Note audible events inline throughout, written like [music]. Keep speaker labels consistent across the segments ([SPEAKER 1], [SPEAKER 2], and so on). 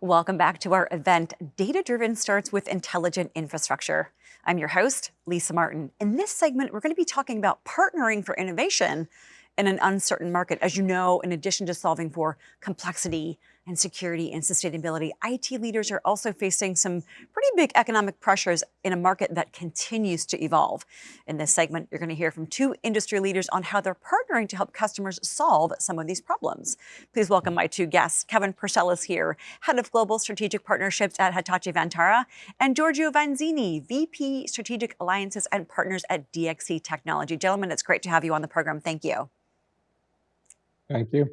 [SPEAKER 1] Welcome back to our event, Data Driven Starts with Intelligent Infrastructure. I'm your host, Lisa Martin. In this segment, we're going to be talking about partnering for innovation in an uncertain market. As you know, in addition to solving for complexity and security and sustainability, IT leaders are also facing some pretty big economic pressures in a market that continues to evolve. In this segment, you're going to hear from two industry leaders on how they're partnering to help customers solve some of these problems. Please welcome my two guests. Kevin Purcell is here, Head of Global Strategic Partnerships at Hitachi Vantara, and Giorgio Vanzini, VP Strategic Alliances and Partners at DXC Technology. Gentlemen, it's great to have you on the program. Thank you.
[SPEAKER 2] Thank you.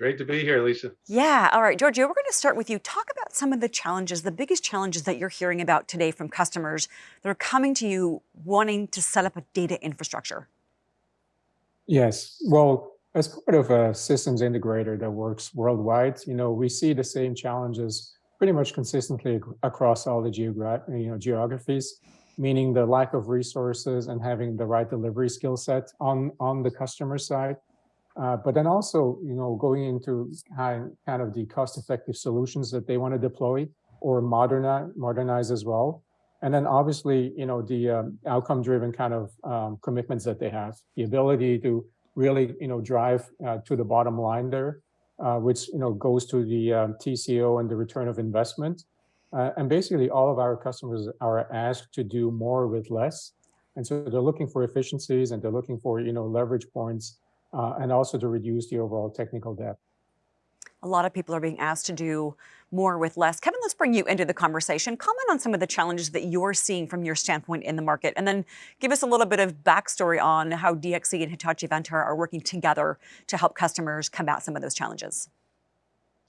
[SPEAKER 3] Great to be here, Lisa.
[SPEAKER 1] Yeah, all right, Giorgio, we're going to start with you. Talk about some of the challenges, the biggest challenges that you're hearing about today from customers that are coming to you wanting to set up a data infrastructure.
[SPEAKER 2] Yes, well, as part of a systems integrator that works worldwide, you know, we see the same challenges pretty much consistently across all the geogra you know, geographies, meaning the lack of resources and having the right delivery skill set on, on the customer side uh, but then also, you know, going into kind of the cost-effective solutions that they want to deploy or modernize, modernize as well. And then obviously, you know, the um, outcome-driven kind of um, commitments that they have, the ability to really, you know, drive uh, to the bottom line there, uh, which, you know, goes to the um, TCO and the return of investment. Uh, and basically all of our customers are asked to do more with less. And so they're looking for efficiencies and they're looking for, you know, leverage points uh, and also to reduce the overall technical debt.
[SPEAKER 1] A lot of people are being asked to do more with less. Kevin, let's bring you into the conversation. Comment on some of the challenges that you're seeing from your standpoint in the market, and then give us a little bit of backstory on how DXC and Hitachi Vantara are working together to help customers combat some of those challenges.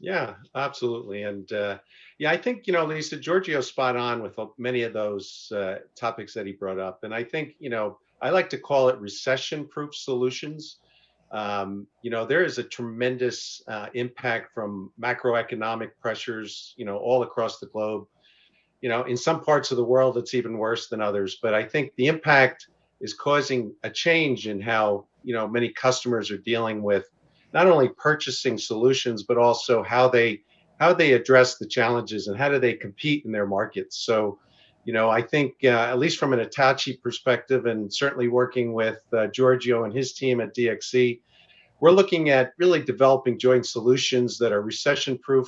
[SPEAKER 3] Yeah, absolutely. And uh, yeah, I think, you know, Lisa, Giorgio's spot on with many of those uh, topics that he brought up. And I think, you know, I like to call it recession proof solutions um, you know, there is a tremendous uh, impact from macroeconomic pressures, you know, all across the globe. You know, in some parts of the world, it's even worse than others. But I think the impact is causing a change in how, you know, many customers are dealing with not only purchasing solutions, but also how they how they address the challenges and how do they compete in their markets. So, you know, I think uh, at least from an Hitachi perspective, and certainly working with uh, Giorgio and his team at DXC, we're looking at really developing joint solutions that are recession-proof,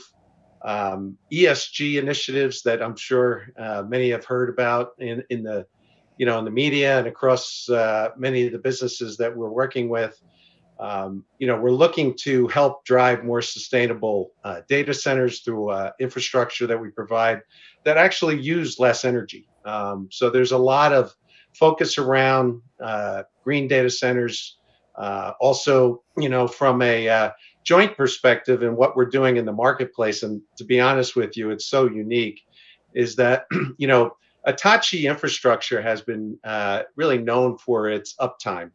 [SPEAKER 3] um, ESG initiatives that I'm sure uh, many have heard about in in the, you know, in the media and across uh, many of the businesses that we're working with. Um, you know, we're looking to help drive more sustainable uh, data centers through uh, infrastructure that we provide that actually use less energy. Um, so there's a lot of focus around uh, green data centers. Uh, also, you know, from a uh, joint perspective and what we're doing in the marketplace, and to be honest with you, it's so unique, is that, [clears throat] you know, Hitachi infrastructure has been uh, really known for its uptime.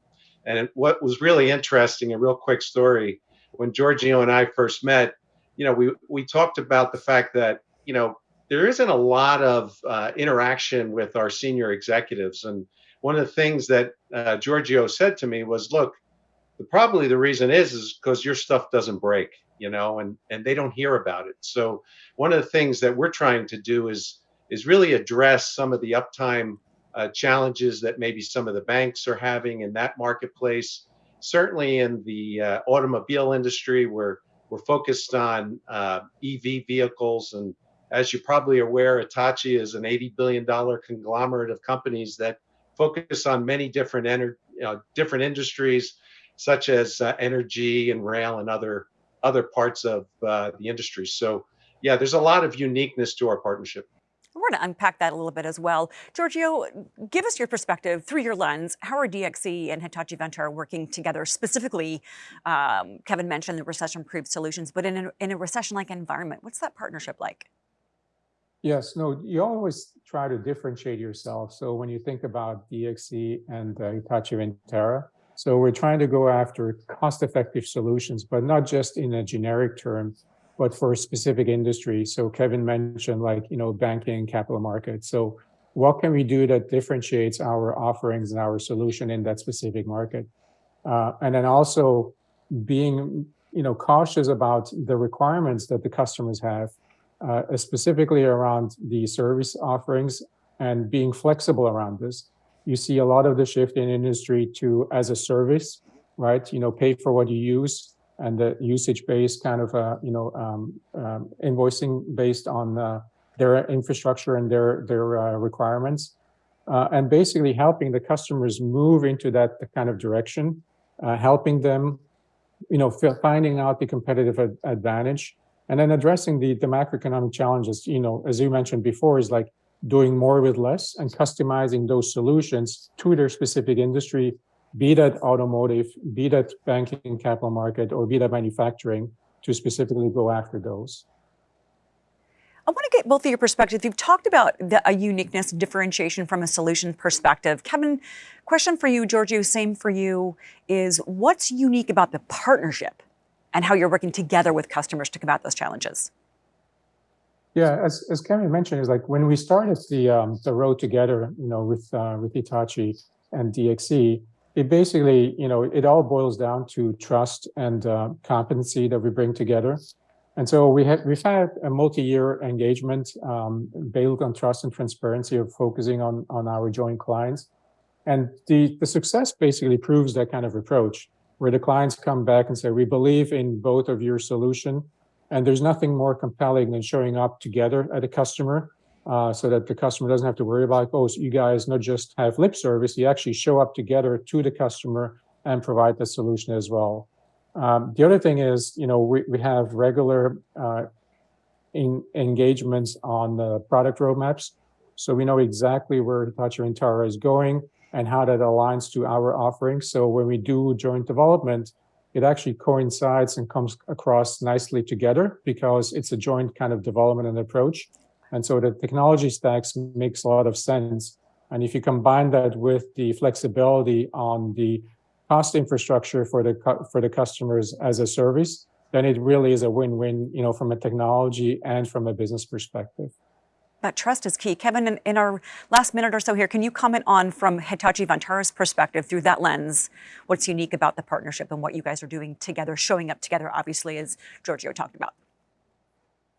[SPEAKER 3] And what was really interesting, a real quick story, when Giorgio and I first met, you know, we, we talked about the fact that, you know, there isn't a lot of uh, interaction with our senior executives. And one of the things that uh, Giorgio said to me was, look, the, probably the reason is, is because your stuff doesn't break, you know, and, and they don't hear about it. So one of the things that we're trying to do is, is really address some of the uptime uh, challenges that maybe some of the banks are having in that marketplace. Certainly in the uh, automobile industry, we're, we're focused on uh, EV vehicles and as you're probably aware, Hitachi is an $80 billion conglomerate of companies that focus on many different ener- you know, different industries, such as uh, energy and rail and other other parts of uh, the industry. So, yeah, there's a lot of uniqueness to our partnership.
[SPEAKER 1] We're going to unpack that a little bit as well. Giorgio, give us your perspective through your lens. How are DXC and Hitachi Vantara working together? Specifically, um, Kevin mentioned the recession-proof solutions, but in a, in a recession-like environment, what's that partnership like?
[SPEAKER 2] Yes, no, you always try to differentiate yourself. So when you think about DXC and uh, Hitachi Vantara, so we're trying to go after cost-effective solutions, but not just in a generic term, but for a specific industry. So Kevin mentioned like, you know, banking, capital markets. So what can we do that differentiates our offerings and our solution in that specific market? Uh, and then also being, you know, cautious about the requirements that the customers have uh, specifically around the service offerings and being flexible around this. You see a lot of the shift in industry to as a service, right? You know, pay for what you use and the usage-based kind of, uh, you know, um, um, invoicing based on uh, their infrastructure and their their uh, requirements, uh, and basically helping the customers move into that kind of direction, uh, helping them, you know, finding out the competitive ad advantage, and then addressing the the macroeconomic challenges. You know, as you mentioned before, is like doing more with less and customizing those solutions to their specific industry be that automotive, be that banking capital market, or be that manufacturing, to specifically go after those.
[SPEAKER 1] I want to get both of your perspectives. You've talked about the, a uniqueness, differentiation from a solution perspective. Kevin, question for you, Giorgio, same for you, is what's unique about the partnership and how you're working together with customers to combat those challenges?
[SPEAKER 2] Yeah, as, as Kevin mentioned, is like when we started the um, the road together, you know, with uh, with Hitachi and DXC, it basically, you know, it all boils down to trust and uh, competency that we bring together. And so we have we've had a multi-year engagement um, built on trust and transparency of focusing on on our joint clients. And the the success basically proves that kind of approach, where the clients come back and say, "We believe in both of your solution, and there's nothing more compelling than showing up together at a customer uh, so that the customer doesn't have to worry about, oh, so you guys not just have lip service, you actually show up together to the customer and provide the solution as well. Um, the other thing is, you know, we, we have regular uh, in, engagements on the product roadmaps. So we know exactly where Hitachi Vantara is going and how that aligns to our offerings. So when we do joint development, it actually coincides and comes across nicely together because it's a joint kind of development and approach. And so the technology stacks makes a lot of sense. And if you combine that with the flexibility on the cost infrastructure for the for the customers as a service, then it really is a win-win, you know, from a technology and from a business perspective.
[SPEAKER 1] That trust is key. Kevin, in, in, our last minute or so here, can you comment on from Hitachi Vantara's perspective through that lens, what's unique about the partnership and what you guys are doing together, showing up together, obviously, as Giorgio talked about?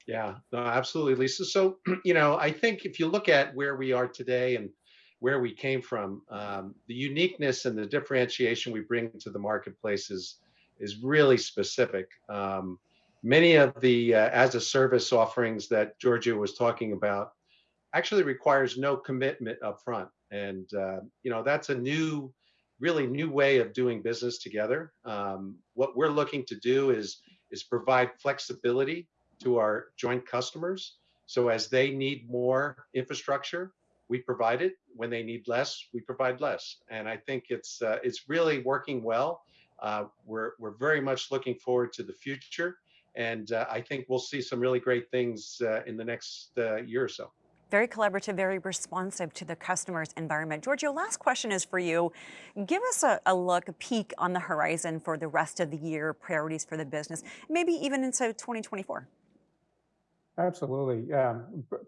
[SPEAKER 3] Yeah, no, absolutely, Lisa. So, [clears throat] you know, I think if you look at where we are today and where we came from, um, the uniqueness and the differentiation we bring to the marketplace is, is really specific. Um, many of the uh, as a service offerings that Giorgio was talking about actually requires no commitment up front. And, uh, you know, that's a new, really new way of doing business together. Um, what we're looking to do is, is provide flexibility to our joint customers. So as they need more infrastructure, we provide it. When they need less, we provide less. And I think it's uh, it's really working well. Uh, we're we're very much looking forward to the future, and uh, I think we'll see some really great things uh, in the next uh, year or so.
[SPEAKER 1] Very collaborative, very responsive to the customer's environment. Giorgio, last question is for you. Give us a, a, look, a peek on the horizon for the rest of the year, priorities for the business, maybe even into 2024.
[SPEAKER 2] Absolutely. Yeah.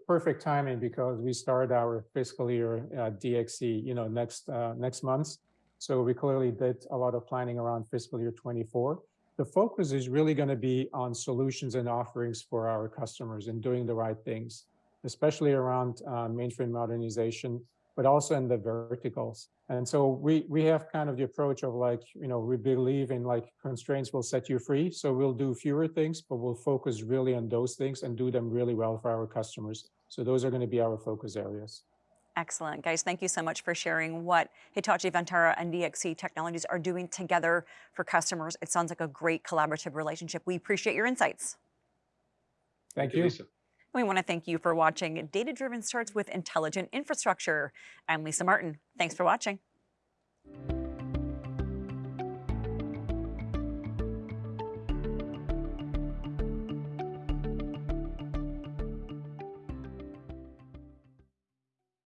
[SPEAKER 2] perfect timing because we start our fiscal year at DXC, you know, next uh, next month. So we clearly did a lot of planning around fiscal year 24. The focus is really going to be on solutions and offerings for our customers and doing the right things, especially around uh, mainframe modernization, but also in the verticals. And so we we have kind of the approach of like, you know, we believe in like constraints will set you free. So we'll do fewer things, but we'll focus really on those things and do them really well for our customers. So those are going to be our focus areas.
[SPEAKER 1] Excellent. Guys, thank you so much for sharing what Hitachi Vantara and DXC Technologies are doing together for customers. It sounds like a great collaborative relationship. We appreciate your insights.
[SPEAKER 2] Thank, thank you.
[SPEAKER 1] We want to thank you for watching Data Driven Starts with Intelligent Infrastructure. I'm Lisa Martin. Thanks for watching.